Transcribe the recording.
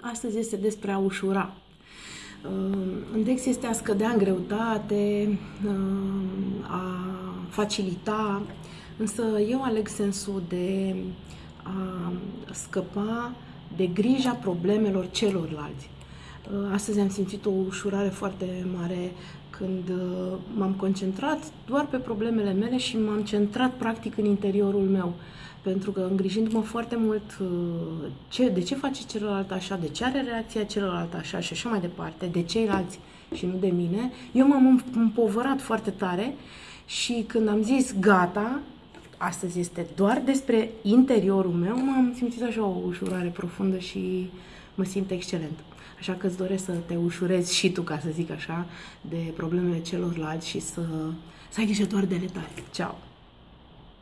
Astăzi este despre a ușura. În text este a scădea în greutate, a facilita, însă eu aleg sensul de a scăpa de grija problemelor celorlalți. Astăzi am simțit o ușurare foarte mare când m-am concentrat doar pe problemele mele și m-am centrat practic în interiorul meu. Pentru că îngrijindu-mă foarte mult uh, ce, de ce face celălalt așa, de ce are reacția celălalt așa și așa mai departe, de ceilalți și nu de mine, eu m-am împovărat foarte tare și când am zis gata, astăzi este doar despre interiorul meu, m-am simțit așa o ușurare profundă și mă simt excelent. Așa că îți doresc să te ușurezi și tu, ca să zic așa, de problemele celorlalți și să, să ai grijă doar de ale tale. Ceau!